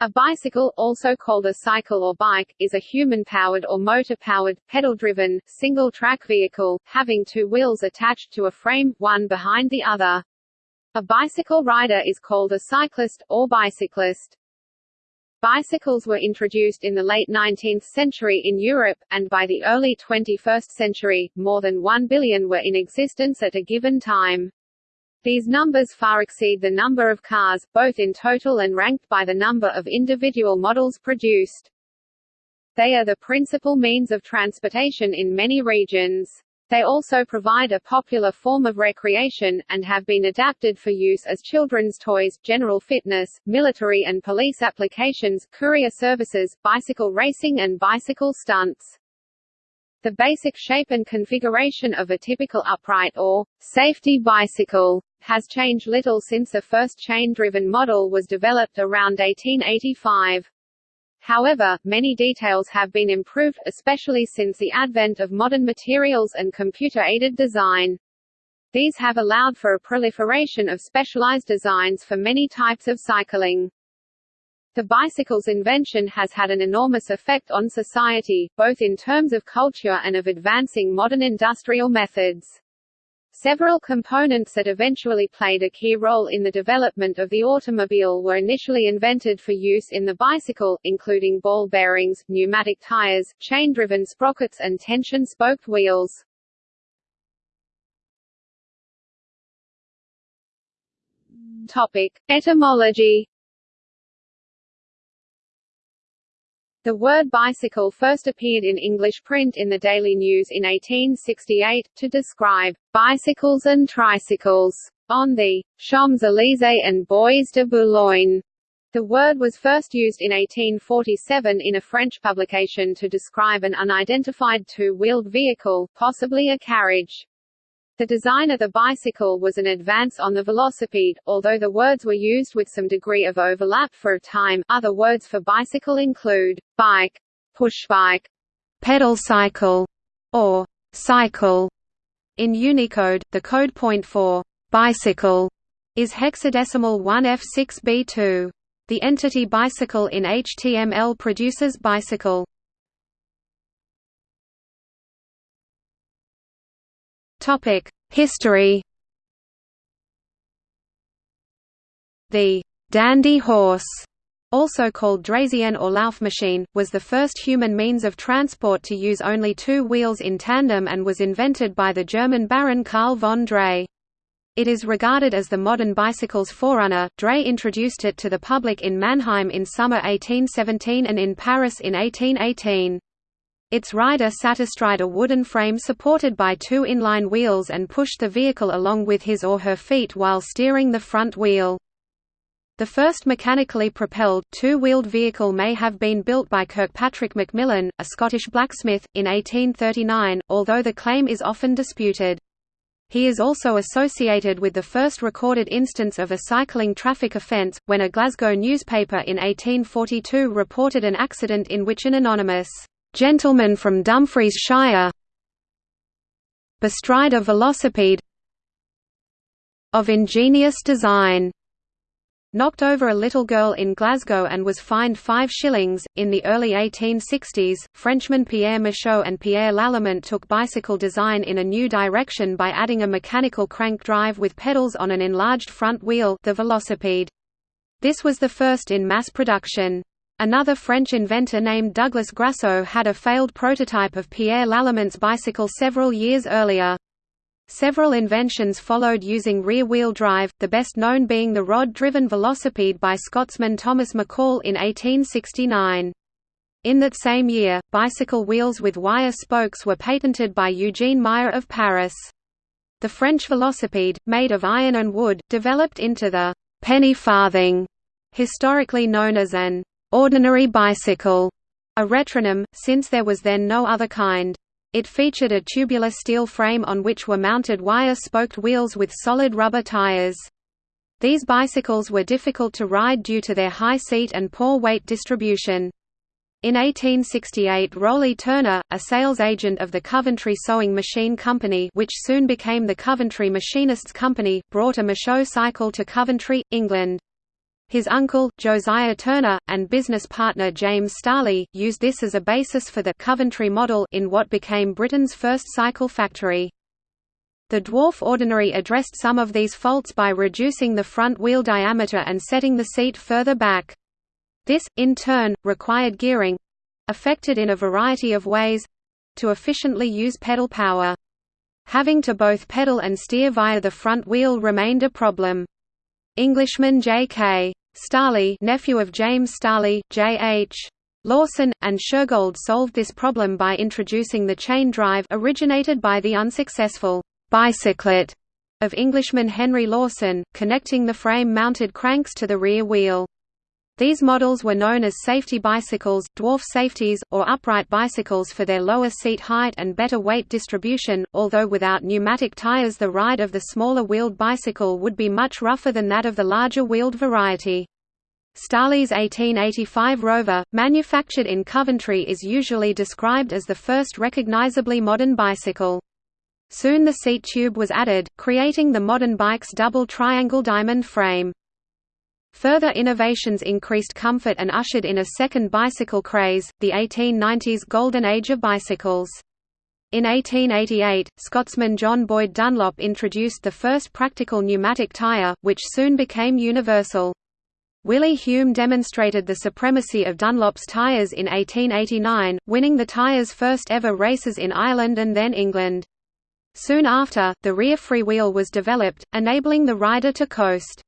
A bicycle, also called a cycle or bike, is a human-powered or motor-powered, pedal-driven, single-track vehicle, having two wheels attached to a frame, one behind the other. A bicycle rider is called a cyclist, or bicyclist. Bicycles were introduced in the late 19th century in Europe, and by the early 21st century, more than 1 billion were in existence at a given time. These numbers far exceed the number of cars, both in total and ranked by the number of individual models produced. They are the principal means of transportation in many regions. They also provide a popular form of recreation, and have been adapted for use as children's toys, general fitness, military and police applications, courier services, bicycle racing and bicycle stunts. The basic shape and configuration of a typical upright or safety bicycle has changed little since the first chain-driven model was developed around 1885. However, many details have been improved, especially since the advent of modern materials and computer-aided design. These have allowed for a proliferation of specialized designs for many types of cycling. The bicycle's invention has had an enormous effect on society, both in terms of culture and of advancing modern industrial methods. Several components that eventually played a key role in the development of the automobile were initially invented for use in the bicycle, including ball bearings, pneumatic tires, chain-driven sprockets and tension-spoked wheels. Topic. Etymology The word bicycle first appeared in English print in the Daily News in 1868, to describe bicycles and tricycles on the Champs-Élysées and Bois de Boulogne. The word was first used in 1847 in a French publication to describe an unidentified two-wheeled vehicle, possibly a carriage. The design of the bicycle was an advance on the velocipede, although the words were used with some degree of overlap for a time. Other words for bicycle include bike, pushbike, pedal cycle, or cycle. In Unicode, the code point for bicycle is hexadecimal 1F6B2. The entity bicycle in HTML produces bicycle. Topic: History. The dandy horse, also called Draisienne or Laufmaschine, was the first human means of transport to use only two wheels in tandem and was invented by the German Baron Karl von Drais. It is regarded as the modern bicycle's forerunner. Drais introduced it to the public in Mannheim in summer 1817 and in Paris in 1818. Its rider sat astride a wooden frame supported by two inline wheels and pushed the vehicle along with his or her feet while steering the front wheel. The first mechanically propelled, two-wheeled vehicle may have been built by Kirkpatrick Macmillan, a Scottish blacksmith, in 1839, although the claim is often disputed. He is also associated with the first recorded instance of a cycling traffic offence, when a Glasgow newspaper in 1842 reported an accident in which an anonymous gentleman from Dumfries-shire bestride a velocipede of ingenious design knocked over a little girl in Glasgow and was fined five shillings. In the early 1860s, Frenchmen Pierre Michaux and Pierre Lallement took bicycle design in a new direction by adding a mechanical crank drive with pedals on an enlarged front wheel the velocipede. This was the first in mass production. Another French inventor named Douglas Grasso had a failed prototype of Pierre Lallement's bicycle several years earlier. Several inventions followed using rear-wheel drive, the best known being the rod-driven velocipede by Scotsman Thomas McCall in 1869. In that same year, bicycle wheels with wire spokes were patented by Eugene Meyer of Paris. The French velocipede, made of iron and wood, developed into the penny farthing, historically known as an ordinary bicycle, a retronym, since there was then no other kind. It featured a tubular steel frame on which were mounted wire-spoked wheels with solid rubber tires. These bicycles were difficult to ride due to their high seat and poor weight distribution. In 1868 Rowley Turner, a sales agent of the Coventry Sewing Machine Company which soon became the Coventry Machinists Company, brought a Michaux cycle to Coventry, England. His uncle, Josiah Turner, and business partner James Starley, used this as a basis for the Coventry model in what became Britain's first cycle factory. The dwarf ordinary addressed some of these faults by reducing the front wheel diameter and setting the seat further back. This, in turn, required gearing—affected in a variety of ways—to efficiently use pedal power. Having to both pedal and steer via the front wheel remained a problem. Englishman J.K. Starley nephew of James Starley, J.H. Lawson, and Shergold solved this problem by introducing the chain drive originated by the unsuccessful bicyclette of Englishman Henry Lawson, connecting the frame-mounted cranks to the rear wheel. These models were known as safety bicycles, dwarf safeties, or upright bicycles for their lower seat height and better weight distribution, although without pneumatic tires the ride of the smaller wheeled bicycle would be much rougher than that of the larger wheeled variety. Starley's 1885 Rover, manufactured in Coventry is usually described as the first recognisably modern bicycle. Soon the seat tube was added, creating the modern bike's double triangle diamond frame. Further innovations increased comfort and ushered in a second bicycle craze, the 1890s golden age of bicycles. In 1888, Scotsman John Boyd Dunlop introduced the first practical pneumatic tyre, which soon became universal. Willie Hume demonstrated the supremacy of Dunlop's tyres in 1889, winning the tyres' first ever races in Ireland and then England. Soon after, the rear freewheel was developed, enabling the rider to coast.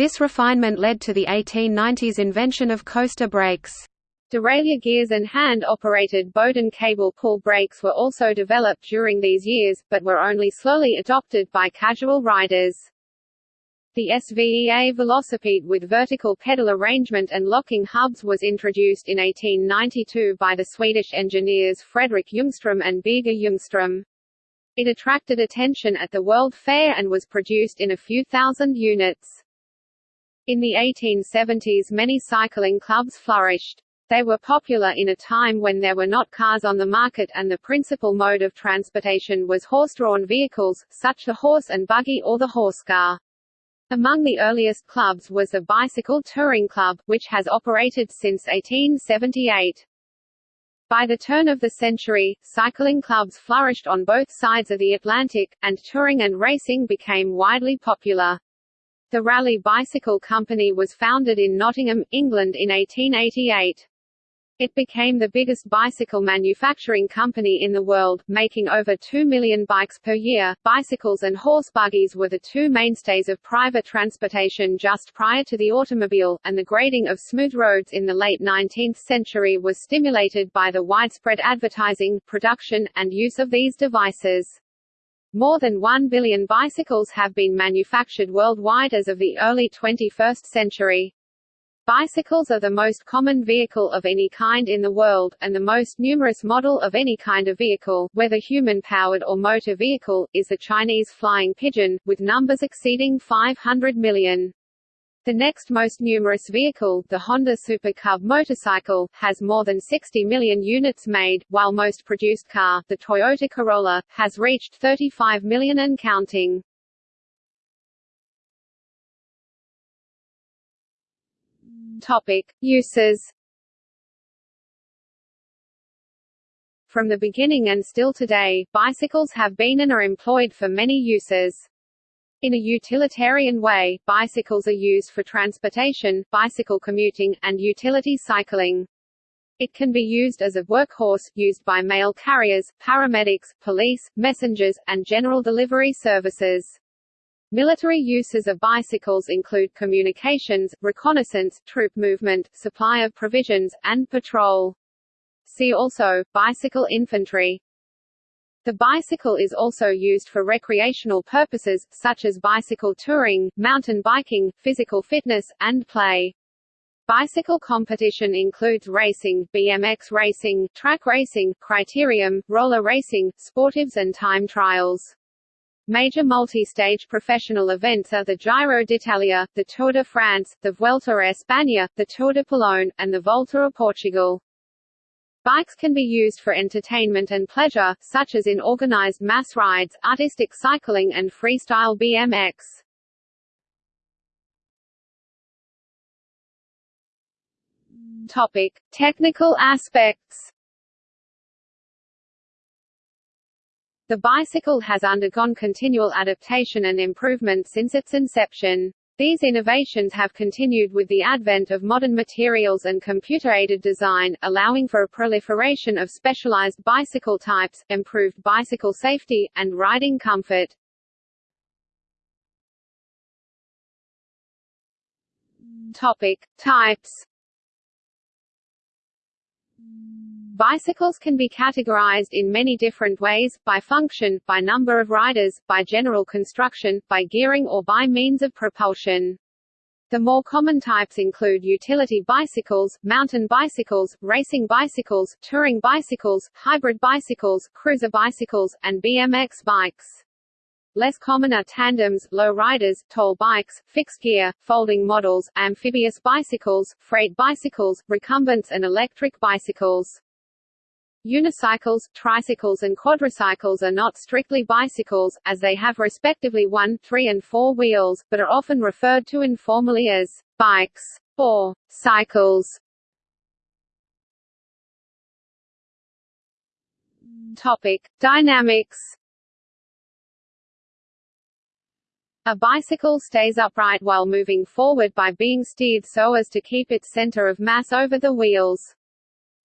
This refinement led to the 1890s invention of coaster brakes. Derailleur gears and hand-operated Bowden cable pull brakes were also developed during these years, but were only slowly adopted by casual riders. The SVEA Velocipede with vertical pedal arrangement and locking hubs was introduced in 1892 by the Swedish engineers Fredrik Ljungström and Birger Ljungström. It attracted attention at the World Fair and was produced in a few thousand units. In the 1870s many cycling clubs flourished. They were popular in a time when there were not cars on the market and the principal mode of transportation was horse-drawn vehicles, such as the horse and buggy or the horse car. Among the earliest clubs was the Bicycle Touring Club, which has operated since 1878. By the turn of the century, cycling clubs flourished on both sides of the Atlantic, and touring and racing became widely popular. The Raleigh Bicycle Company was founded in Nottingham, England in 1888. It became the biggest bicycle manufacturing company in the world, making over 2 million bikes per year. Bicycles and horse buggies were the two mainstays of private transportation just prior to the automobile, and the grading of smooth roads in the late 19th century was stimulated by the widespread advertising, production, and use of these devices. More than 1 billion bicycles have been manufactured worldwide as of the early 21st century. Bicycles are the most common vehicle of any kind in the world, and the most numerous model of any kind of vehicle, whether human-powered or motor vehicle, is the Chinese flying pigeon, with numbers exceeding 500 million. The next most numerous vehicle, the Honda Super Cub motorcycle, has more than 60 million units made, while most produced car, the Toyota Corolla, has reached 35 million and counting. Topic: Uses. From the beginning and still today, bicycles have been and are employed for many uses. In a utilitarian way, bicycles are used for transportation, bicycle commuting, and utility cycling. It can be used as a workhorse, used by mail carriers, paramedics, police, messengers, and general delivery services. Military uses of bicycles include communications, reconnaissance, troop movement, supply of provisions, and patrol. See also, bicycle infantry. The bicycle is also used for recreational purposes, such as bicycle touring, mountain biking, physical fitness, and play. Bicycle competition includes racing, BMX racing, track racing, criterium, roller racing, sportives and time trials. Major multi-stage professional events are the Giro d'Italia, the Tour de France, the Vuelta a España, the Tour de Pologne, and the Volta a Portugal. Bikes can be used for entertainment and pleasure, such as in organized mass rides, artistic cycling and freestyle BMX. Topic: Technical aspects. The bicycle has undergone continual adaptation and improvement since its inception. These innovations have continued with the advent of modern materials and computer-aided design, allowing for a proliferation of specialized bicycle types, improved bicycle safety, and riding comfort. Topic. Types Bicycles can be categorized in many different ways, by function, by number of riders, by general construction, by gearing or by means of propulsion. The more common types include utility bicycles, mountain bicycles, racing bicycles, touring bicycles, hybrid bicycles, cruiser bicycles, and BMX bikes. Less common are tandems, low riders, tall bikes, fixed gear, folding models, amphibious bicycles, freight bicycles, recumbents and electric bicycles. Unicycles, tricycles and quadricycles are not strictly bicycles, as they have respectively one, three and four wheels, but are often referred to informally as bikes or cycles. Topic: Dynamics A bicycle stays upright while moving forward by being steered so as to keep its center of mass over the wheels.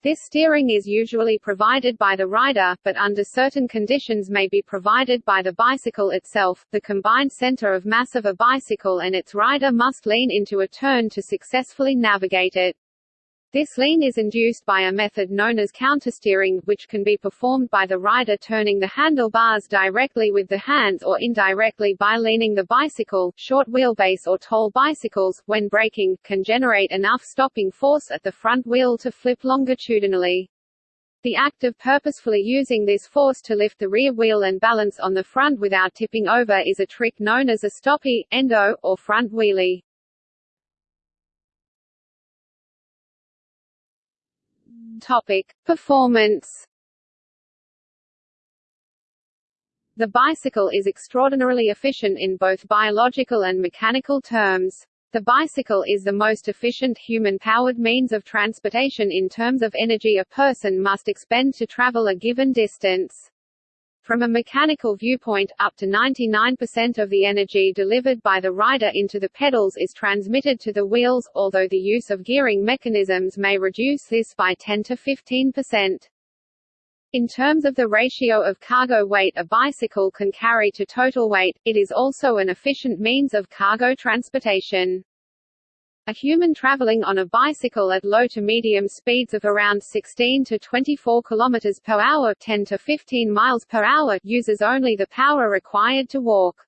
This steering is usually provided by the rider, but under certain conditions may be provided by the bicycle itself. The combined center of mass of a bicycle and its rider must lean into a turn to successfully navigate it. This lean is induced by a method known as countersteering, which can be performed by the rider turning the handlebars directly with the hands or indirectly by leaning the bicycle. Short wheelbase or tall bicycles, when braking, can generate enough stopping force at the front wheel to flip longitudinally. The act of purposefully using this force to lift the rear wheel and balance on the front without tipping over is a trick known as a stoppie, endo, or front wheelie. Topic: Performance. The bicycle is extraordinarily efficient in both biological and mechanical terms. The bicycle is the most efficient human-powered means of transportation in terms of energy a person must expend to travel a given distance. From a mechanical viewpoint, up to 99% of the energy delivered by the rider into the pedals is transmitted to the wheels, although the use of gearing mechanisms may reduce this by 10 to 15%. In terms of the ratio of cargo weight a bicycle can carry to total weight, it is also an efficient means of cargo transportation. A human traveling on a bicycle at low to medium speeds of around 16 to 24 km per hour 10 to 15 miles per hour uses only the power required to walk.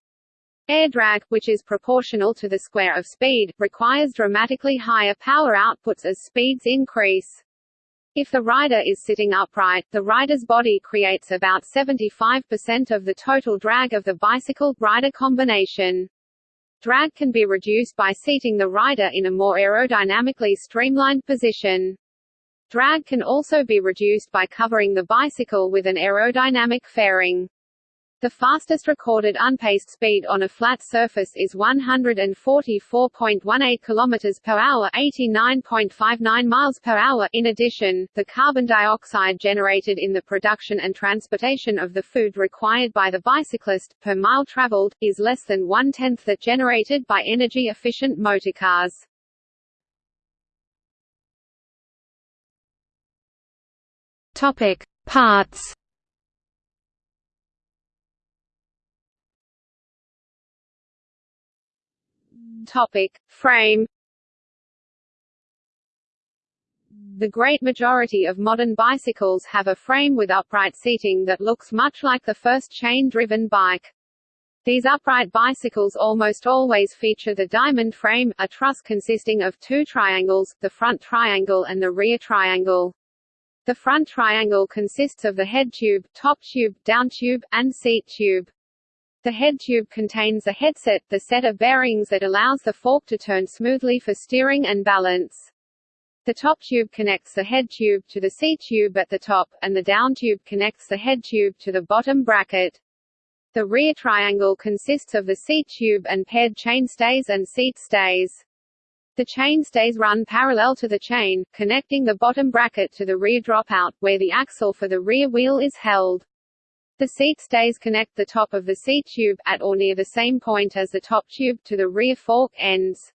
Air drag, which is proportional to the square of speed, requires dramatically higher power outputs as speeds increase. If the rider is sitting upright, the rider's body creates about 75% of the total drag of the bicycle-rider combination. Drag can be reduced by seating the rider in a more aerodynamically streamlined position. Drag can also be reduced by covering the bicycle with an aerodynamic fairing. The fastest recorded unpaced speed on a flat surface is 144.18 km per hour, 89.59 miles per hour. In addition, the carbon dioxide generated in the production and transportation of the food required by the bicyclist per mile traveled is less than one-tenth that generated by energy-efficient motorcars. Topic: Parts Topic. Frame The great majority of modern bicycles have a frame with upright seating that looks much like the first chain-driven bike. These upright bicycles almost always feature the diamond frame, a truss consisting of two triangles, the front triangle and the rear triangle. The front triangle consists of the head tube, top tube, down tube, and seat tube. The head tube contains a headset, the set of bearings that allows the fork to turn smoothly for steering and balance. The top tube connects the head tube to the seat tube at the top, and the down tube connects the head tube to the bottom bracket. The rear triangle consists of the seat tube and paired chainstays and seat stays. The chain stays run parallel to the chain, connecting the bottom bracket to the rear dropout, where the axle for the rear wheel is held. The seat stays connect the top of the seat tube, at or near the same point as the top tube, to the rear fork ends.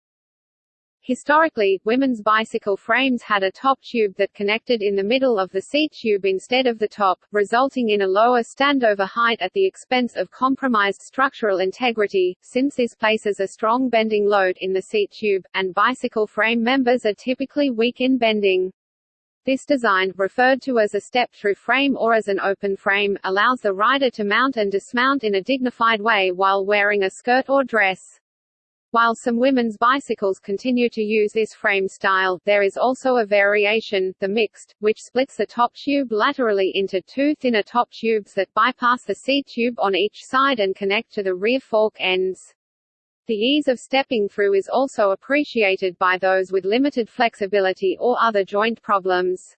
Historically, women's bicycle frames had a top tube that connected in the middle of the seat tube instead of the top, resulting in a lower standover height at the expense of compromised structural integrity, since this places a strong bending load in the seat tube, and bicycle frame members are typically weak in bending. This design, referred to as a step-through frame or as an open frame, allows the rider to mount and dismount in a dignified way while wearing a skirt or dress. While some women's bicycles continue to use this frame style, there is also a variation, the mixte, which splits the top tube laterally into two thinner top tubes that bypass the seat tube on each side and connect to the rear fork ends. The ease of stepping through is also appreciated by those with limited flexibility or other joint problems.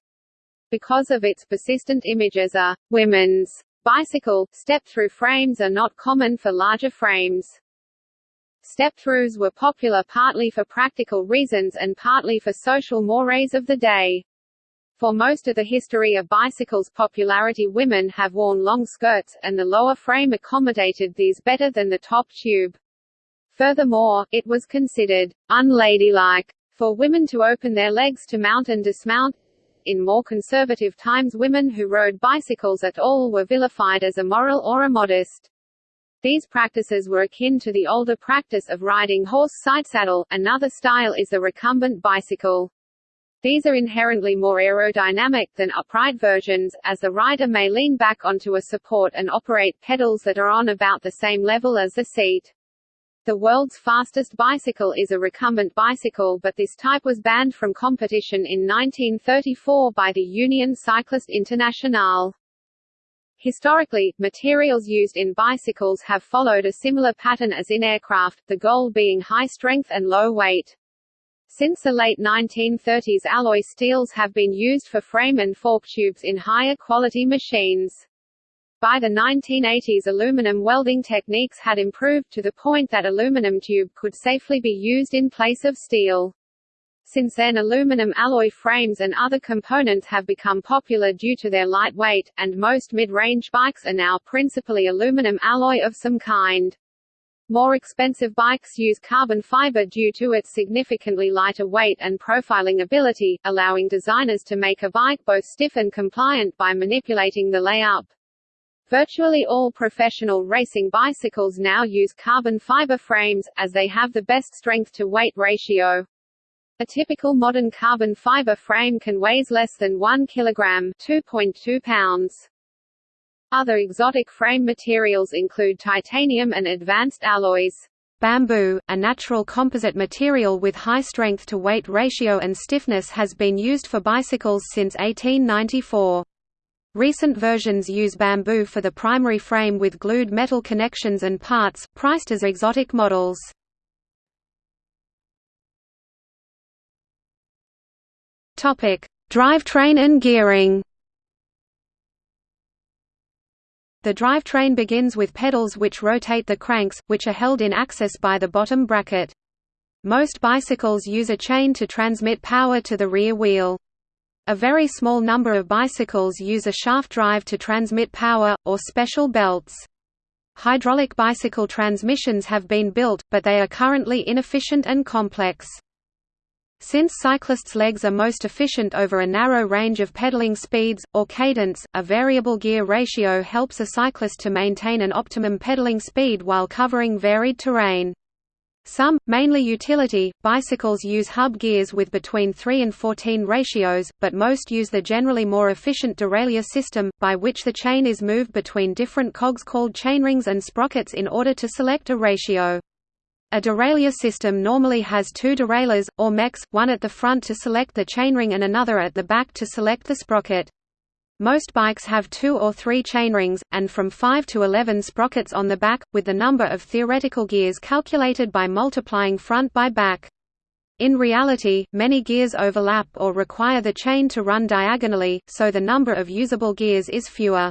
Because of its persistent image as a women's bicycle, step-through frames are not common for larger frames. Step-throughs were popular partly for practical reasons and partly for social mores of the day. For most of the history of bicycles' popularity women have worn long skirts, and the lower frame accommodated these better than the top tube. Furthermore, it was considered unladylike for women to open their legs to mount and dismount. In more conservative times women who rode bicycles at all were vilified as immoral or immodest. These practices were akin to the older practice of riding horse sidesaddle. Another style is the recumbent bicycle. These are inherently more aerodynamic than upright versions, as the rider may lean back onto a support and operate pedals that are on about the same level as the seat. The world's fastest bicycle is a recumbent bicycle but this type was banned from competition in 1934 by the Union Cycliste Internationale. Historically, materials used in bicycles have followed a similar pattern as in aircraft, the goal being high strength and low weight. Since the late 1930s alloy steels have been used for frame and fork tubes in higher quality machines. By the 1980s aluminum welding techniques had improved to the point that aluminum tube could safely be used in place of steel. Since then aluminum alloy frames and other components have become popular due to their light weight, and most mid-range bikes are now principally aluminum alloy of some kind. More expensive bikes use carbon fiber due to its significantly lighter weight and profiling ability, allowing designers to make a bike both stiff and compliant by manipulating the layup. Virtually all professional racing bicycles now use carbon fiber frames, as they have the best strength-to-weight ratio. A typical modern carbon fiber frame can weighs less than 1 kg 2.2 pounds. Other exotic frame materials include titanium and advanced alloys. Bamboo, a natural composite material with high strength-to-weight ratio and stiffness has been used for bicycles since 1894. Recent versions use bamboo for the primary frame with glued metal connections and parts, priced as exotic models. Drivetrain and gearing. The drivetrain begins with pedals which rotate the cranks, which are held in axis by the bottom bracket. Most bicycles use a chain to transmit power to the rear wheel. A very small number of bicycles use a shaft drive to transmit power, or special belts. Hydraulic bicycle transmissions have been built, but they are currently inefficient and complex. Since cyclists' legs are most efficient over a narrow range of pedaling speeds, or cadence, a variable gear ratio helps a cyclist to maintain an optimum pedaling speed while covering varied terrain. Some, mainly utility, bicycles use hub gears with between 3 and 14 ratios, but most use the generally more efficient derailleur system, by which the chain is moved between different cogs called chainrings and sprockets in order to select a ratio. A derailleur system normally has two derailleurs, or mechs, one at the front to select the chainring and another at the back to select the sprocket. Most bikes have two or three chainrings, and from 5 to 11 sprockets on the back, with the number of theoretical gears calculated by multiplying front by back. In reality, many gears overlap or require the chain to run diagonally, so the number of usable gears is fewer.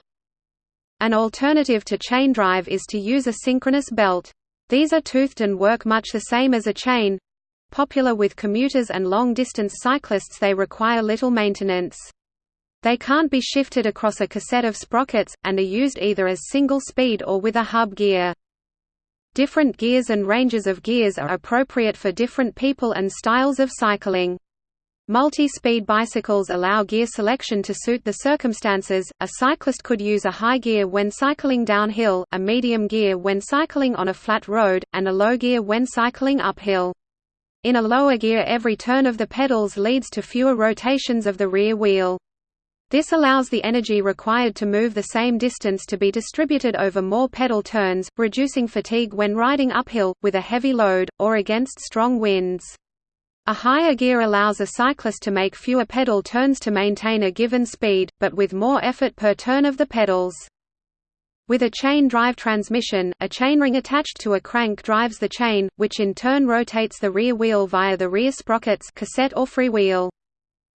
An alternative to chain drive is to use a synchronous belt. These are toothed and work much the same as a chain, Popular with commuters and long-distance cyclists they require little maintenance. They can't be shifted across a cassette of sprockets, and are used either as single-speed or with a hub gear. Different gears and ranges of gears are appropriate for different people and styles of cycling. Multi-speed bicycles allow gear selection to suit the circumstances. A cyclist could use a high gear when cycling downhill, a medium gear when cycling on a flat road, and a low gear when cycling uphill. In a lower gear every turn of the pedals leads to fewer rotations of the rear wheel. This allows the energy required to move the same distance to be distributed over more pedal turns, reducing fatigue when riding uphill, with a heavy load, or against strong winds. A higher gear allows a cyclist to make fewer pedal turns to maintain a given speed, but with more effort per turn of the pedals. With a chain drive transmission, a chainring attached to a crank drives the chain, which in turn rotates the rear wheel via the rear sprockets cassette or freewheel.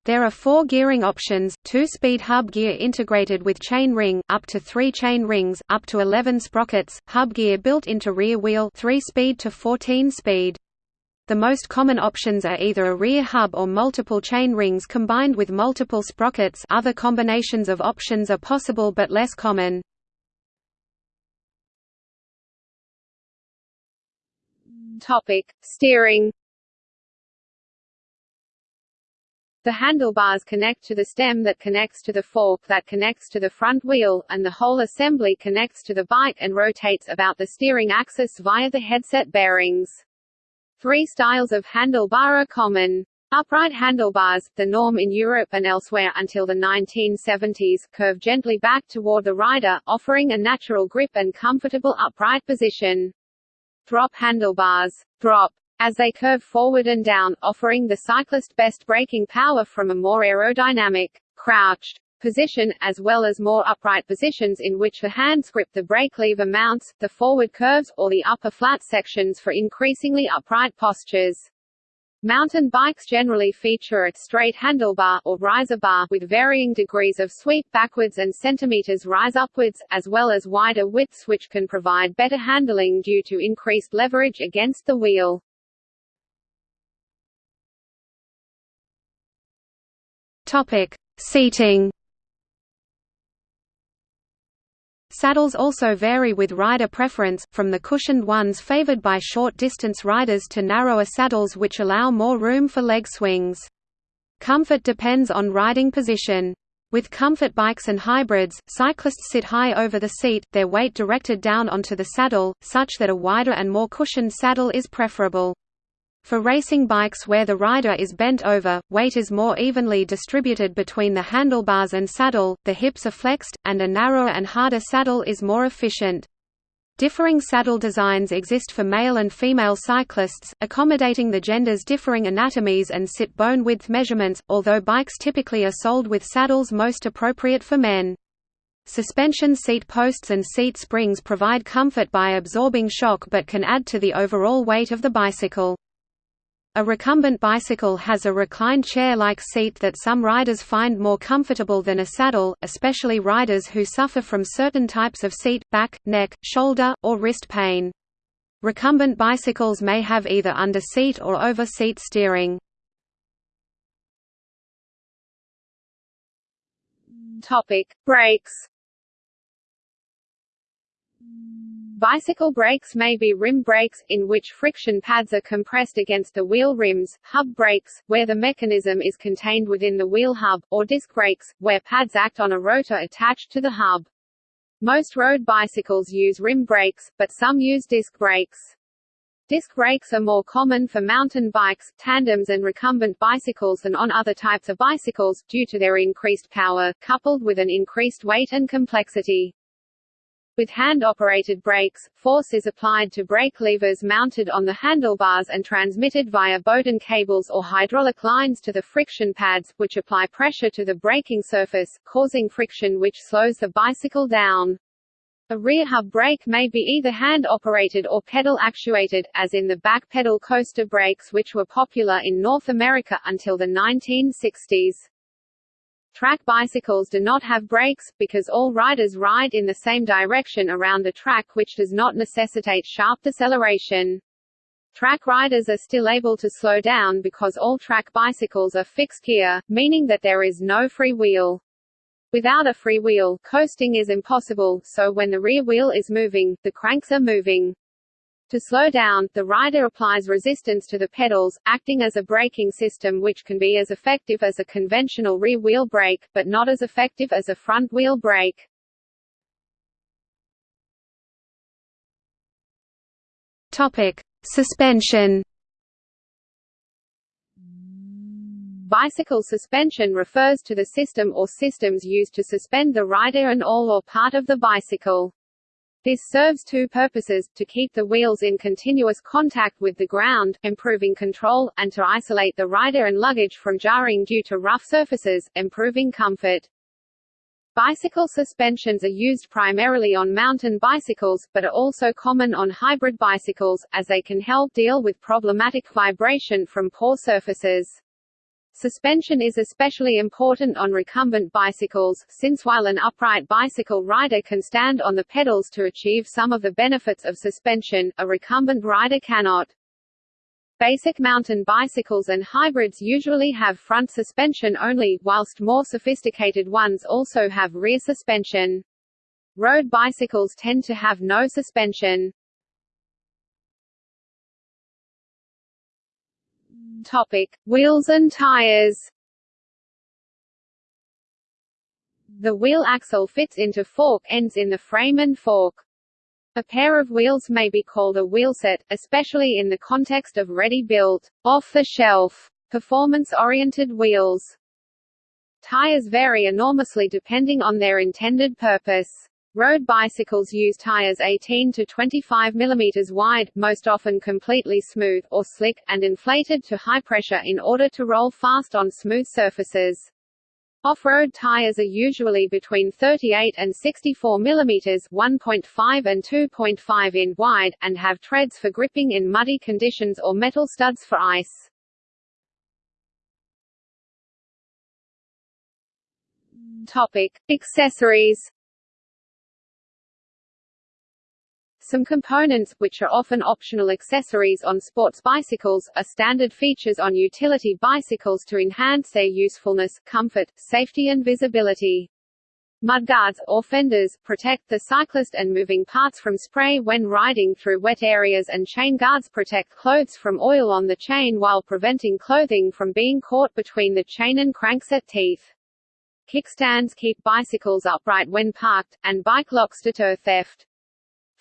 There are four gearing options, two-speed hub gear integrated with chain ring, up to three chain rings, up to 11 sprockets, hub gear built into rear wheel 3-speed to 14-speed. The most common options are either a rear hub or multiple chain rings combined with multiple sprockets other combinations of options are possible but less common. Topic: Steering The handlebars connect to the stem that connects to the fork that connects to the front wheel, and the whole assembly connects to the bike and rotates about the steering axis via the headset bearings. Three styles of handlebar are common. Upright handlebars, the norm in Europe and elsewhere until the 1970s, curve gently back toward the rider, offering a natural grip and comfortable upright position. Drop handlebars. Drop as they curve forward and down, offering the cyclist best braking power from a more aerodynamic, crouched position, as well as more upright positions in which the hands grip the brake lever mounts, the forward curves, or the upper flat sections for increasingly upright postures. Mountain bikes generally feature a straight handlebar or riser bar with varying degrees of sweep backwards and centimeters rise upwards, as well as wider widths which can provide better handling due to increased leverage against the wheel. Topic: Seating. Saddles also vary with rider preference, from the cushioned ones favored by short-distance riders to narrower saddles which allow more room for leg swings. Comfort depends on riding position. With comfort bikes and hybrids, cyclists sit high over the seat, their weight directed down onto the saddle, such that a wider and more cushioned saddle is preferable. For racing bikes where the rider is bent over, weight is more evenly distributed between the handlebars and saddle, the hips are flexed, and a narrower and harder saddle is more efficient. Differing saddle designs exist for male and female cyclists, accommodating the genders' differing anatomies and sit bone width measurements, although bikes typically are sold with saddles most appropriate for men. Suspension seat posts and seat springs provide comfort by absorbing shock but can add to the overall weight of the bicycle. A recumbent bicycle has a reclined chair-like seat that some riders find more comfortable than a saddle, especially riders who suffer from certain types of seat, back, neck, shoulder, or wrist pain. Recumbent bicycles may have either under-seat or over-seat steering. Topic: Brakes Bicycle brakes may be rim brakes, in which friction pads are compressed against the wheel rims, hub brakes, where the mechanism is contained within the wheel hub, or disc brakes, where pads act on a rotor attached to the hub. Most road bicycles use rim brakes, but some use disc brakes. Disc brakes are more common for mountain bikes, tandems and recumbent bicycles than on other types of bicycles, due to their increased power, coupled with an increased weight and complexity. With hand-operated brakes, force is applied to brake levers mounted on the handlebars and transmitted via Bowden cables or hydraulic lines to the friction pads, which apply pressure to the braking surface, causing friction which slows the bicycle down. A rear hub brake may be either hand-operated or pedal-actuated, as in the back pedal coaster brakes which were popular in North America until the 1960s. Track bicycles do not have brakes, because all riders ride in the same direction around the track which does not necessitate sharp deceleration. Track riders are still able to slow down because all track bicycles are fixed gear, meaning that there is no free wheel. Without a free wheel, coasting is impossible, so when the rear wheel is moving, the cranks are moving. To slow down, the rider applies resistance to the pedals, acting as a braking system which can be as effective as a conventional rear wheel brake, but not as effective as a front wheel brake. Topic: Suspension. Bicycle suspension refers to the system or systems used to suspend the rider and all or part of the bicycle. This serves two purposes, to keep the wheels in continuous contact with the ground, improving control, and to isolate the rider and luggage from jarring due to rough surfaces, improving comfort. Bicycle suspensions are used primarily on mountain bicycles, but are also common on hybrid bicycles, as they can help deal with problematic vibration from poor surfaces. Suspension is especially important on recumbent bicycles, since while an upright bicycle rider can stand on the pedals to achieve some of the benefits of suspension, a recumbent rider cannot. Basic mountain bicycles and hybrids usually have front suspension only, whilst more sophisticated ones also have rear suspension. Road bicycles tend to have no suspension. Topic: Wheels and tires. The wheel axle fits into fork ends in the frame and fork. A pair of wheels may be called a wheelset, especially in the context of ready-built, off-the-shelf, performance-oriented wheels. Tires vary enormously depending on their intended purpose. Road bicycles use tires 18 to 25 mm wide, most often completely smooth, or slick, and inflated to high pressure in order to roll fast on smooth surfaces. Off-road tires are usually between 38 and 64 mm 1.5 and 2.5 in wide, and have treads for gripping in muddy conditions or metal studs for ice. Topic. Accessories Some components, which are often optional accessories on sports bicycles, are standard features on utility bicycles to enhance their usefulness, comfort, safety and visibility. Mudguards, or fenders, protect the cyclist and moving parts from spray when riding through wet areas and chain guards protect clothes from oil on the chain while preventing clothing from being caught between the chain and crankset teeth. Kickstands keep bicycles upright when parked, and bike locks deter theft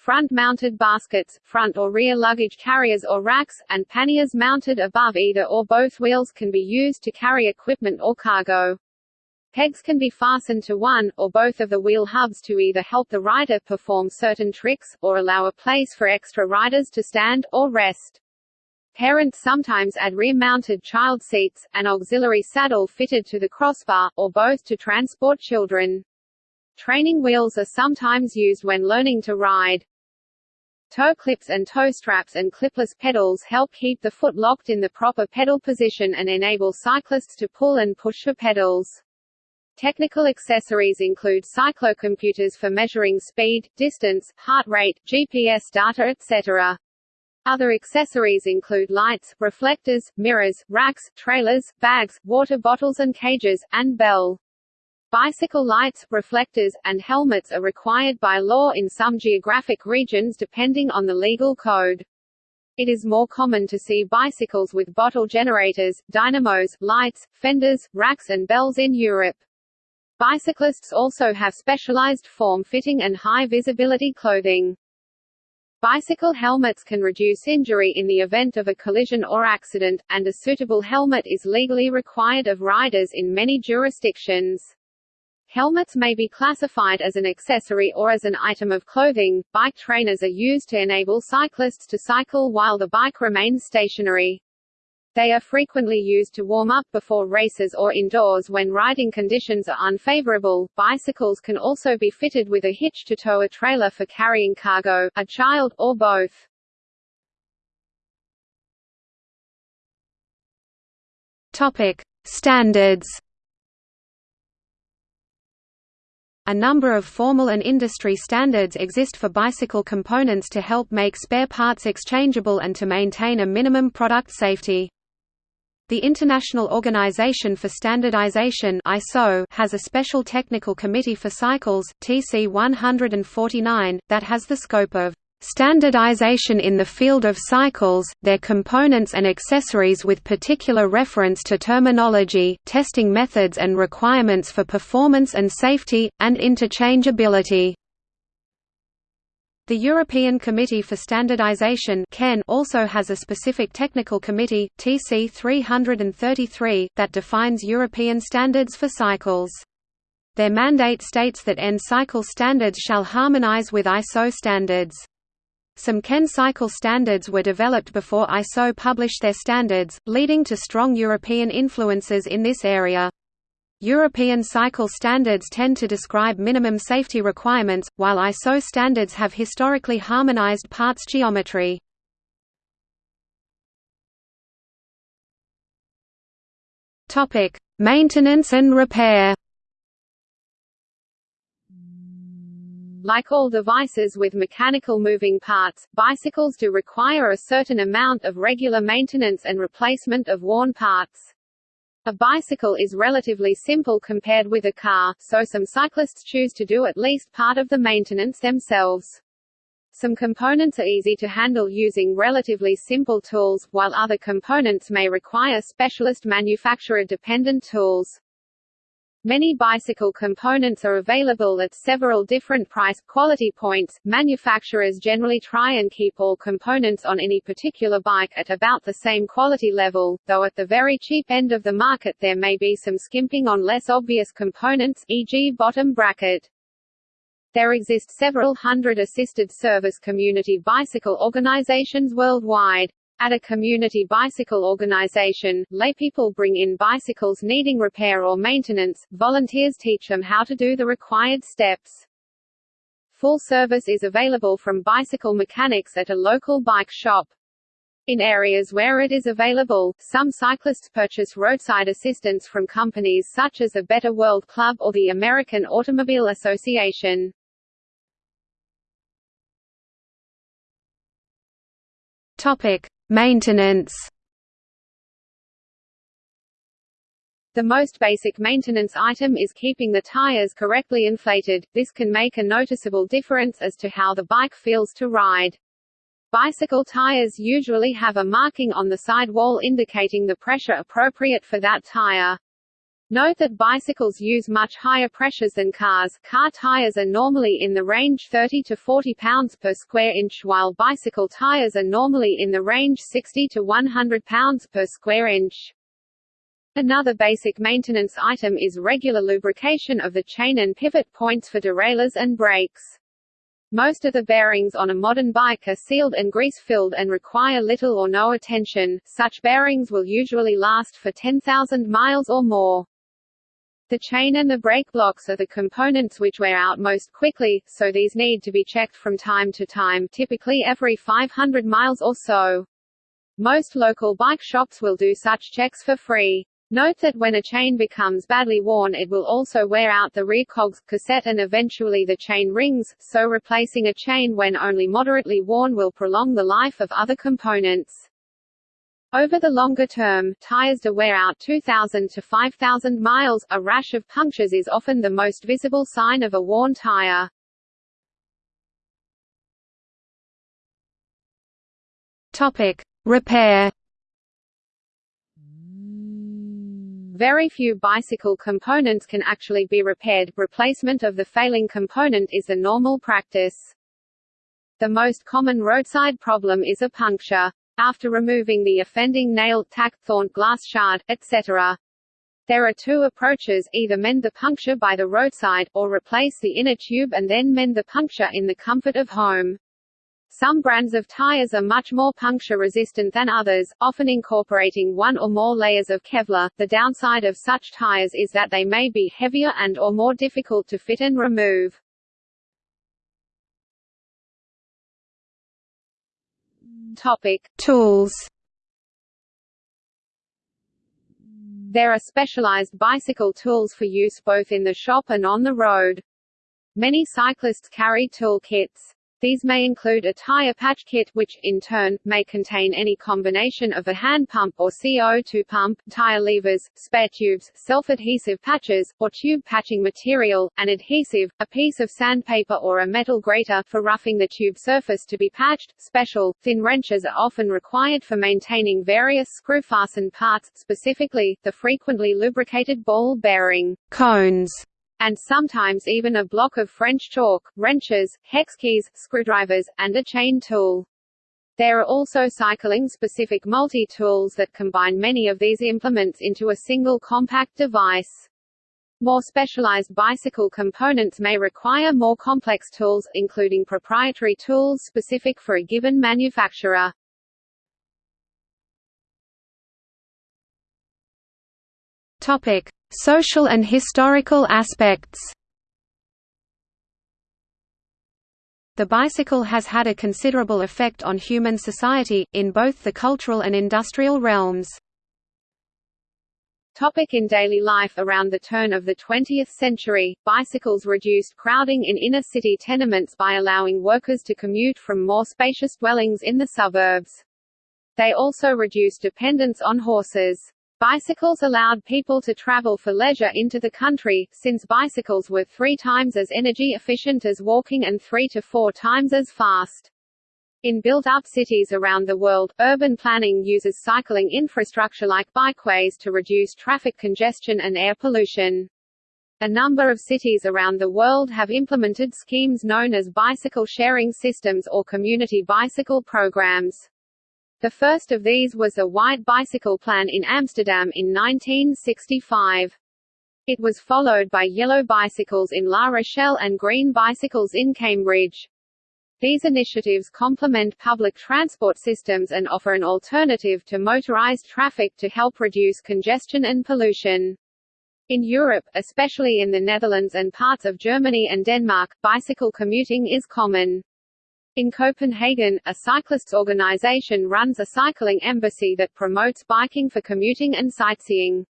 front-mounted baskets, front or rear luggage carriers or racks, and panniers mounted above either or both wheels can be used to carry equipment or cargo. Pegs can be fastened to one, or both of the wheel hubs to either help the rider perform certain tricks, or allow a place for extra riders to stand, or rest. Parents sometimes add rear-mounted child seats, an auxiliary saddle fitted to the crossbar, or both to transport children. Training wheels are sometimes used when learning to ride. Toe clips and toe straps and clipless pedals help keep the foot locked in the proper pedal position and enable cyclists to pull and push for pedals. Technical accessories include cyclocomputers for measuring speed, distance, heart rate, GPS data etc. Other accessories include lights, reflectors, mirrors, racks, trailers, bags, water bottles and cages, and bell. Bicycle lights, reflectors, and helmets are required by law in some geographic regions depending on the legal code. It is more common to see bicycles with bottle generators, dynamos, lights, fenders, racks and bells in Europe. Bicyclists also have specialized form-fitting and high-visibility clothing. Bicycle helmets can reduce injury in the event of a collision or accident, and a suitable helmet is legally required of riders in many jurisdictions. Helmets may be classified as an accessory or as an item of clothing. Bike trainers are used to enable cyclists to cycle while the bike remains stationary. They are frequently used to warm up before races or indoors when riding conditions are unfavorable. Bicycles can also be fitted with a hitch to tow a trailer for carrying cargo, a child, or both. Topic: Standards A number of formal and industry standards exist for bicycle components to help make spare parts exchangeable and to maintain a minimum product safety. The International Organization for Standardization (ISO) has a special technical committee for cycles, TC 149, that has the scope of Standardization in the field of cycles, their components and accessories with particular reference to terminology, testing methods and requirements for performance and safety, and interchangeability. The European Committee for Standardization also has a specific technical committee, TC 333, that defines European standards for cycles. Their mandate states that EN cycle standards shall harmonize with ISO standards. Some CEN cycle standards were developed before ISO published their standards, leading to strong European influences in this area. European cycle standards tend to describe minimum safety requirements, while ISO standards have historically harmonized parts geometry. Maintenance and repair Like all devices with mechanical moving parts, bicycles do require a certain amount of regular maintenance and replacement of worn parts. A bicycle is relatively simple compared with a car, so some cyclists choose to do at least part of the maintenance themselves. Some components are easy to handle using relatively simple tools, while other components may require specialist manufacturer-dependent tools. Many bicycle components are available at several different price quality points. Manufacturers generally try and keep all components on any particular bike at about the same quality level, though at the very cheap end of the market there may be some skimping on less obvious components, e.g. bottom bracket. There exist several hundred assisted service community bicycle organizations worldwide. At a community bicycle organization, laypeople bring in bicycles needing repair or maintenance, volunteers teach them how to do the required steps. Full service is available from bicycle mechanics at a local bike shop. In areas where it is available, some cyclists purchase roadside assistance from companies such as the Better World Club or the American Automobile Association. Topic: Maintenance The most basic maintenance item is keeping the tires correctly inflated, this can make a noticeable difference as to how the bike feels to ride. Bicycle tires usually have a marking on the sidewall indicating the pressure appropriate for that tire. Note that bicycles use much higher pressures than cars car tires are normally in the range 30 to 40 pounds per square inch while bicycle tires are normally in the range 60 to 100 pounds per square inch. Another basic maintenance item is regular lubrication of the chain and pivot points for derailleurs and brakes. Most of the bearings on a modern bike are sealed and grease-filled and require little or no attention, such bearings will usually last for 10,000 miles or more. The chain and the brake blocks are the components which wear out most quickly, so these need to be checked from time to time typically every 500 miles or so. Most local bike shops will do such checks for free. Note that when a chain becomes badly worn it will also wear out the rear cogs, cassette and eventually the chain rings, so replacing a chain when only moderately worn will prolong the life of other components. Over the longer term, tires do wear out 2,000 to 5,000 miles. A rash of punctures is often the most visible sign of a worn tire. Topic: Repair. Very few bicycle components can actually be repaired. Replacement of the failing component is the normal practice. The most common roadside problem is a puncture after removing the offending nail, tack, thorn, glass shard, etc. There are two approaches, either mend the puncture by the roadside, or replace the inner tube and then mend the puncture in the comfort of home. Some brands of tires are much more puncture resistant than others, often incorporating one or more layers of Kevlar. The downside of such tires is that they may be heavier and or more difficult to fit and remove. Topic: Tools. There are specialized bicycle tools for use both in the shop and on the road. Many cyclists carry tool kits. These may include a tire patch kit which, in turn, may contain any combination of a hand pump or CO2 pump, tire levers, spare tubes, self-adhesive patches, or tube patching material, an adhesive, a piece of sandpaper or a metal grater for roughing the tube surface to be patched. Special, thin wrenches are often required for maintaining various screw-fastened parts, specifically, the frequently lubricated ball bearing cones and sometimes even a block of French chalk, wrenches, hex keys, screwdrivers, and a chain tool. There are also cycling-specific multi-tools that combine many of these implements into a single compact device. More specialized bicycle components may require more complex tools, including proprietary tools specific for a given manufacturer. Topic: Social and historical aspects The bicycle has had a considerable effect on human society, in both the cultural and industrial realms. Topic in daily life Around the turn of the 20th century, bicycles reduced crowding in inner-city tenements by allowing workers to commute from more spacious dwellings in the suburbs. They also reduced dependence on horses. Bicycles allowed people to travel for leisure into the country, since bicycles were three times as energy efficient as walking and three to four times as fast. In built-up cities around the world, urban planning uses cycling infrastructure like bikeways to reduce traffic congestion and air pollution. A number of cities around the world have implemented schemes known as bicycle sharing systems or community bicycle programs. The first of these was a white bicycle plan in Amsterdam in 1965. It was followed by yellow bicycles in La Rochelle and green bicycles in Cambridge. These initiatives complement public transport systems and offer an alternative to motorized traffic to help reduce congestion and pollution. In Europe, especially in the Netherlands and parts of Germany and Denmark, bicycle commuting is common. In Copenhagen, a cyclists organization runs a cycling embassy that promotes biking for commuting and sightseeing.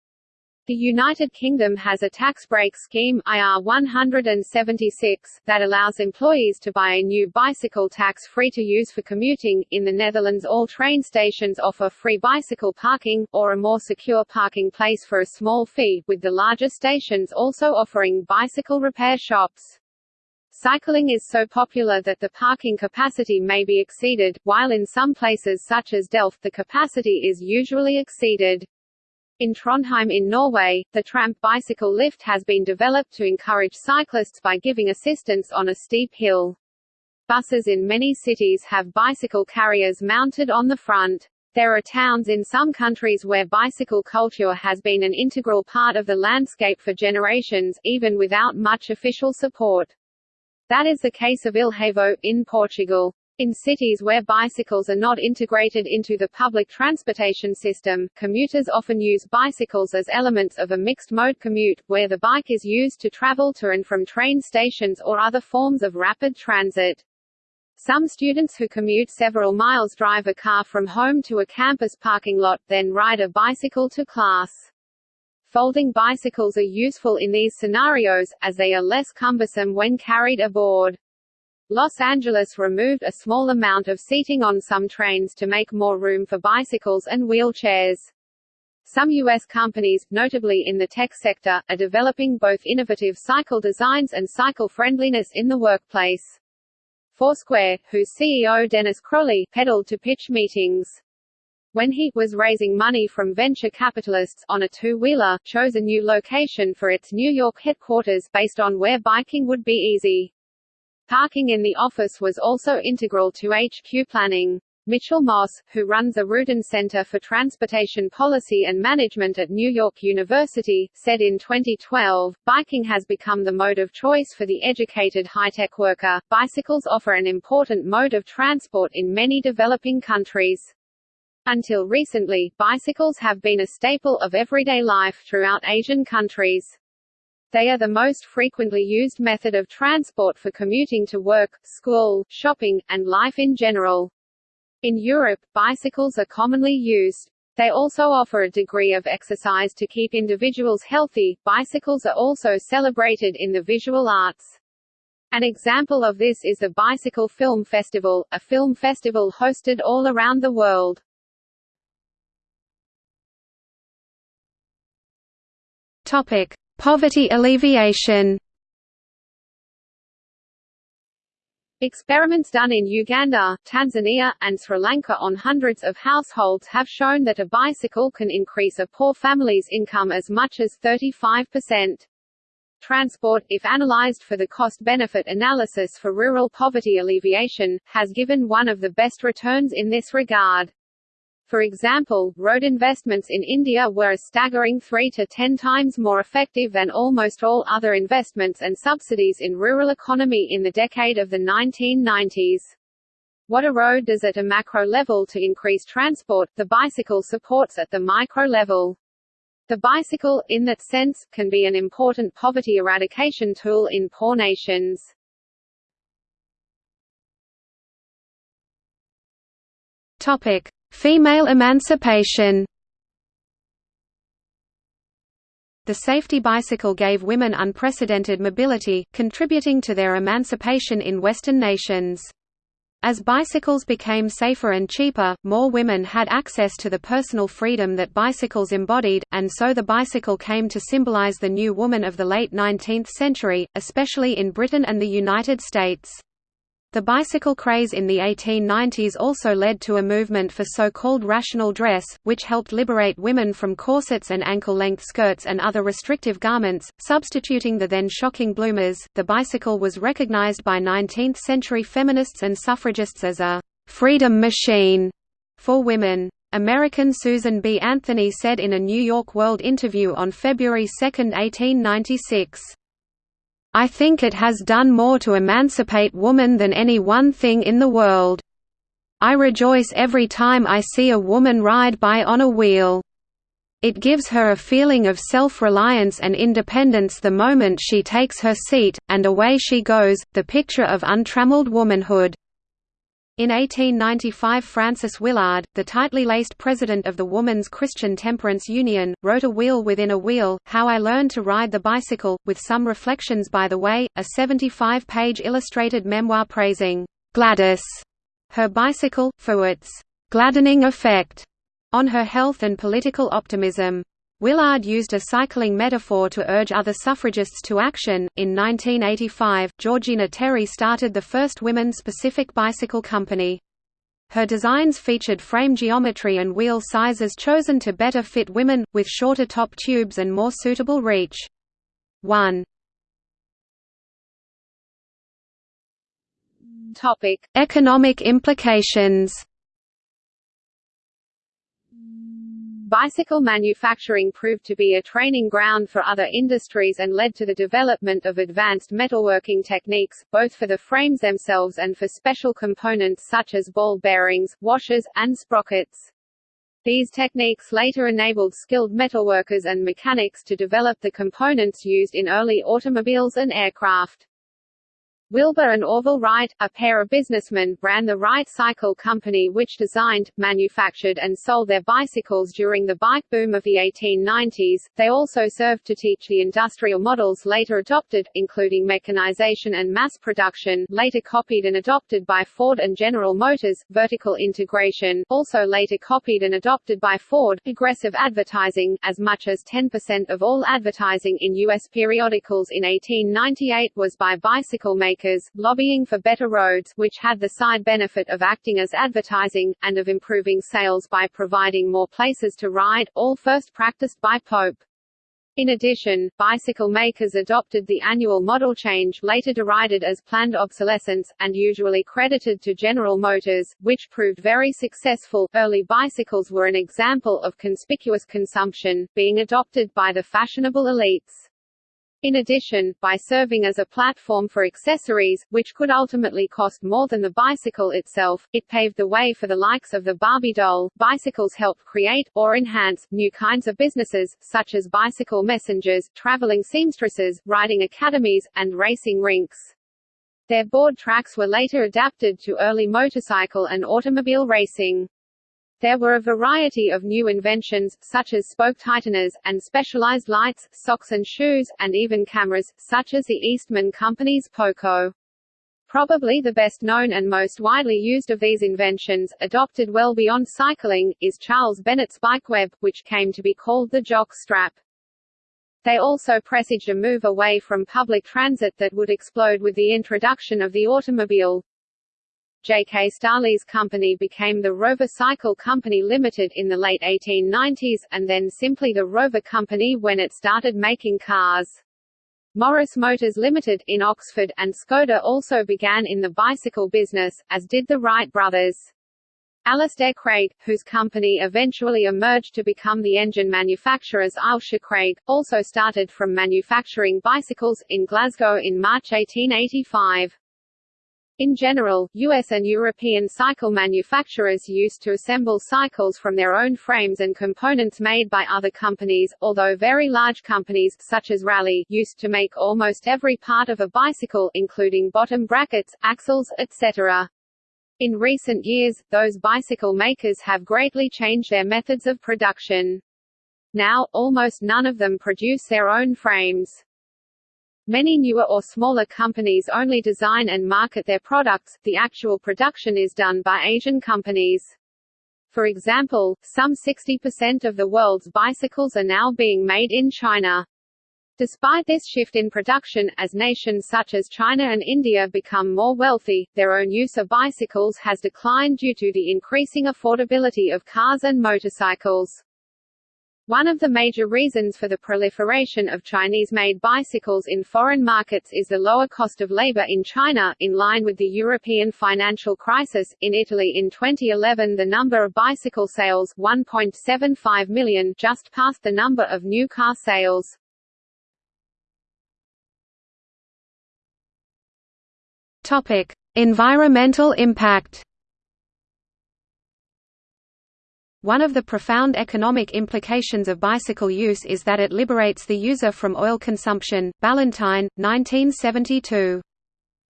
The United Kingdom has a tax break scheme IR 176 that allows employees to buy a new bicycle tax-free to use for commuting. In the Netherlands all train stations offer free bicycle parking, or a more secure parking place for a small fee, with the larger stations also offering bicycle repair shops. Cycling is so popular that the parking capacity may be exceeded, while in some places such as Delft the capacity is usually exceeded. In Trondheim in Norway, the Trampe bicycle lift has been developed to encourage cyclists by giving assistance on a steep hill. Buses in many cities have bicycle carriers mounted on the front. There are towns in some countries where bicycle culture has been an integral part of the landscape for generations, even without much official support. That is the case of Ílhavo, in Portugal. In cities where bicycles are not integrated into the public transportation system, commuters often use bicycles as elements of a mixed-mode commute, where the bike is used to travel to and from train stations or other forms of rapid transit. Some students who commute several miles drive a car from home to a campus parking lot, then ride a bicycle to class. Folding bicycles are useful in these scenarios, as they are less cumbersome when carried aboard. Los Angeles removed a small amount of seating on some trains to make more room for bicycles and wheelchairs. Some U.S. companies, notably in the tech sector, are developing both innovative cycle designs and cycle friendliness in the workplace. Foursquare, whose CEO Dennis Crowley, pedaled to pitch meetings when he was raising money from venture capitalists on a two-wheeler, chose a new location for its New York headquarters based on where biking would be easy. Parking in the office was also integral to HQ planning. Mitchell Moss, who runs the Rudin Center for Transportation Policy and Management at New York University, said in 2012, biking has become the mode of choice for the educated high-tech worker. Bicycles offer an important mode of transport in many developing countries. Until recently, bicycles have been a staple of everyday life throughout Asian countries. They are the most frequently used method of transport for commuting to work, school, shopping, and life in general. In Europe, bicycles are commonly used. They also offer a degree of exercise to keep individuals healthy. Bicycles are also celebrated in the visual arts. An example of this is the Bicycle Film Festival, a film festival hosted all around the world. Topic: Poverty alleviation. Experiments done in Uganda, Tanzania, and Sri Lanka on hundreds of households have shown that a bicycle can increase a poor family's income as much as 35%. Transport, if analyzed for the cost-benefit analysis for rural poverty alleviation, has given one of the best returns in this regard. For example, road investments in India were a staggering 3 to 10 times more effective than almost all other investments and subsidies in rural economy in the decade of the 1990s. What a road does at a macro level to increase transport, the bicycle supports at the micro level. The bicycle, in that sense, can be an important poverty eradication tool in poor nations. Topic: Female emancipation The safety bicycle gave women unprecedented mobility, contributing to their emancipation in Western nations. As bicycles became safer and cheaper, more women had access to the personal freedom that bicycles embodied, and so the bicycle came to symbolize the new woman of the late 19th century, especially in Britain and the United States. The bicycle craze in the 1890s also led to a movement for so-called rational dress, which helped liberate women from corsets and ankle-length skirts and other restrictive garments, substituting the then shocking bloomers. The bicycle was recognized by 19th-century feminists and suffragists as a freedom machine for women. American Susan B. Anthony said in a New York World interview on February 2, 1896, I think it has done more to emancipate woman than any one thing in the world. I rejoice every time I see a woman ride by on a wheel. It gives her a feeling of self-reliance and independence the moment she takes her seat, and away she goes, the picture of untrammeled womanhood. In 1895 Frances Willard, the tightly laced president of the Woman's Christian Temperance Union, wrote A Wheel Within a Wheel, How I Learned to Ride the Bicycle, with some reflections by the way, a 75-page illustrated memoir praising Gladys, her bicycle, for its gladdening effect on her health and political optimism. Willard used a cycling metaphor to urge other suffragists to action. In 1985, Georgina Terry started the first women specific bicycle company. Her designs featured frame geometry and wheel sizes chosen to better fit women, with shorter top tubes and more suitable reach. 1. Topic: Economic implications. Bicycle manufacturing proved to be a training ground for other industries and led to the development of advanced metalworking techniques, both for the frames themselves and for special components such as ball bearings, washers, and sprockets. These techniques later enabled skilled metalworkers and mechanics to develop the components used in early automobiles and aircraft. Wilbur and Orville Wright, a pair of businessmen, ran the Wright Cycle Company which designed, manufactured and sold their bicycles during the bike boom of the 1890s. They also served to teach the industrial models later adopted, including mechanization and mass production, later copied and adopted by Ford and General Motors, vertical integration, also later copied and adopted by Ford, aggressive advertising, as much as 10% of all advertising in U.S. periodicals in 1898 was by bicycle makers makers, lobbying for better roads which had the side benefit of acting as advertising, and of improving sales by providing more places to ride, all first practiced by Pope. In addition, bicycle makers adopted the annual model change later derided as planned obsolescence, and usually credited to General Motors, which proved very successful. Early bicycles were an example of conspicuous consumption, being adopted by the fashionable elites. In addition, by serving as a platform for accessories, which could ultimately cost more than the bicycle itself, it paved the way for the likes of the Barbie doll. Bicycles helped create, or enhance, new kinds of businesses, such as bicycle messengers, traveling seamstresses, riding academies, and racing rinks. Their board tracks were later adapted to early motorcycle and automobile racing. There were a variety of new inventions, such as spoke tighteners, and specialized lights, socks and shoes, and even cameras, such as the Eastman Company's Poco. Probably the best known and most widely used of these inventions, adopted well beyond cycling, is Charles Bennett's bike web, which came to be called the jock strap. They also presaged a move away from public transit that would explode with the introduction of the automobile. J.K. Starley's company became the Rover Cycle Company Limited in the late 1890s, and then simply the Rover Company when it started making cars. Morris Motors Limited, in Oxford, and Skoda also began in the bicycle business, as did the Wright brothers. Alistair Craig, whose company eventually emerged to become the engine manufacturers Ailsa Craig, also started from manufacturing bicycles, in Glasgow in March 1885. In general, US and European cycle manufacturers used to assemble cycles from their own frames and components made by other companies, although very large companies, such as Raleigh, used to make almost every part of a bicycle including bottom brackets, axles, etc. In recent years, those bicycle makers have greatly changed their methods of production. Now, almost none of them produce their own frames. Many newer or smaller companies only design and market their products, the actual production is done by Asian companies. For example, some 60% of the world's bicycles are now being made in China. Despite this shift in production, as nations such as China and India become more wealthy, their own use of bicycles has declined due to the increasing affordability of cars and motorcycles. One of the major reasons for the proliferation of Chinese-made bicycles in foreign markets is the lower cost of labor in China, in line with the European financial crisis. In Italy in 2011 the number of bicycle sales 1.75 million just passed the number of new car sales. Topic: Environmental impact One of the profound economic implications of bicycle use is that it liberates the user from oil consumption. Ballantine, 1972.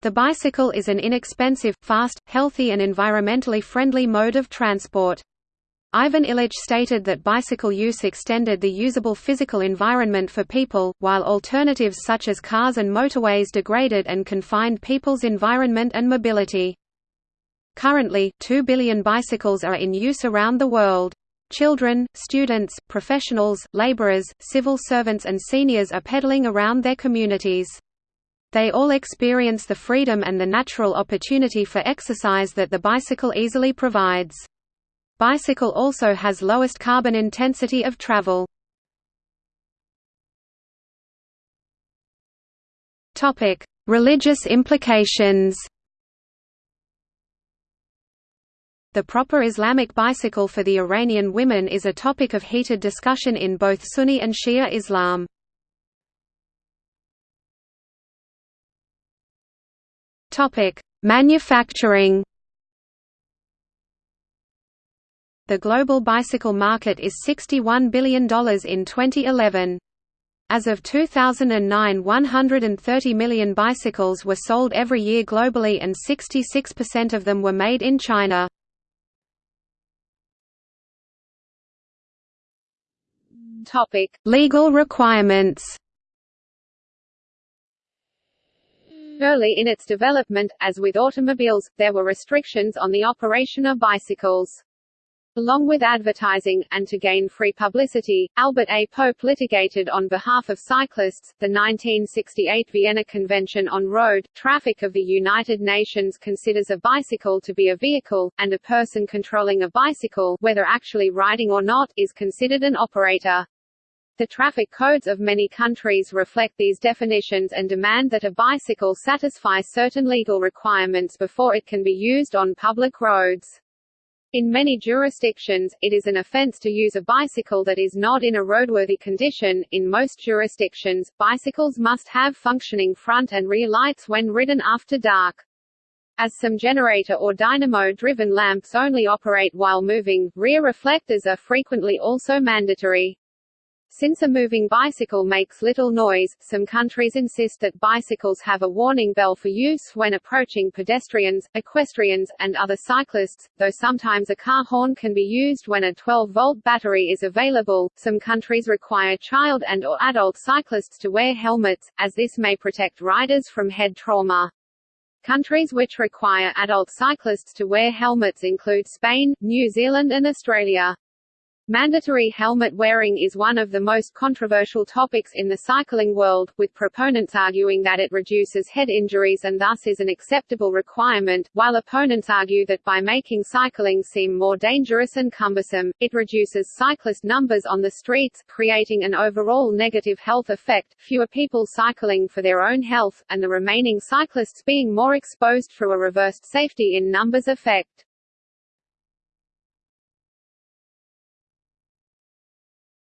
The bicycle is an inexpensive, fast, healthy and environmentally friendly mode of transport. Ivan Illich stated that bicycle use extended the usable physical environment for people, while alternatives such as cars and motorways degraded and confined people's environment and mobility. Currently, 2 billion bicycles are in use around the world. Children, students, professionals, laborers, civil servants and seniors are pedaling around their communities. They all experience the freedom and the natural opportunity for exercise that the bicycle easily provides. Bicycle also has lowest carbon intensity of travel. Religious implications The proper Islamic bicycle for the Iranian women is a topic of heated discussion in both Sunni and Shia Islam. Manufacturing The global bicycle market is $61 billion in 2011. As of 2009 130 million bicycles were sold every year globally and 66% of them were made in China. Topic: Legal requirements. Early in its development, as with automobiles, there were restrictions on the operation of bicycles. Along with advertising, and to gain free publicity, Albert A. Pope litigated on behalf of cyclists. The 1968 Vienna Convention on Road Traffic of the United Nations considers a bicycle to be a vehicle, and a person controlling a bicycle, whether actually riding or not, is considered an operator. The traffic codes of many countries reflect these definitions and demand that a bicycle satisfy certain legal requirements before it can be used on public roads. In many jurisdictions, it is an offense to use a bicycle that is not in a roadworthy condition. In most jurisdictions, bicycles must have functioning front and rear lights when ridden after dark. As some generator or dynamo-driven lamps only operate while moving, rear reflectors are frequently also mandatory. Since a moving bicycle makes little noise, some countries insist that bicycles have a warning bell for use when approaching pedestrians, equestrians, and other cyclists, though sometimes a car horn can be used when a 12-volt battery is available. Some countries require child and or adult cyclists to wear helmets, as this may protect riders from head trauma. Countries which require adult cyclists to wear helmets include Spain, New Zealand and Australia. Mandatory helmet wearing is one of the most controversial topics in the cycling world, with proponents arguing that it reduces head injuries and thus is an acceptable requirement, while opponents argue that by making cycling seem more dangerous and cumbersome, it reduces cyclist numbers on the streets, creating an overall negative health effect, fewer people cycling for their own health, and the remaining cyclists being more exposed through a reversed safety in numbers effect.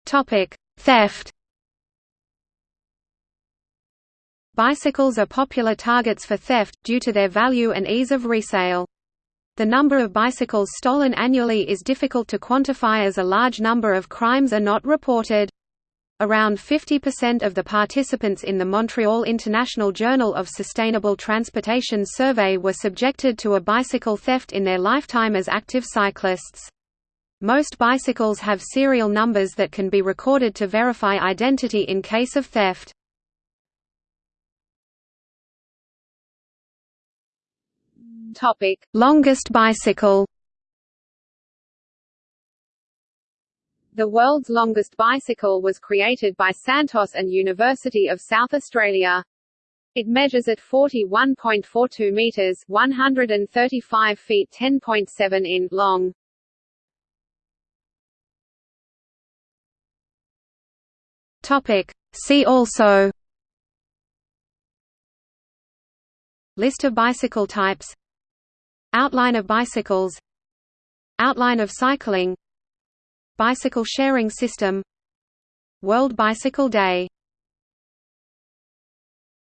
Topic: Theft. Bicycles are popular targets for theft, due to their value and ease of resale. The number of bicycles stolen annually is difficult to quantify as a large number of crimes are not reported. Around 50% of the participants in the Montreal International Journal of Sustainable Transportation survey were subjected to a bicycle theft in their lifetime as active cyclists. Most bicycles have serial numbers that can be recorded to verify identity in case of theft. Topic: Longest bicycle. The world's longest bicycle was created by Santos and University of South Australia. It measures at 41.42 meters, 135 feet 10.7 in long. Topic. See also List of bicycle types Outline of bicycles Outline of cycling Bicycle sharing system World Bicycle Day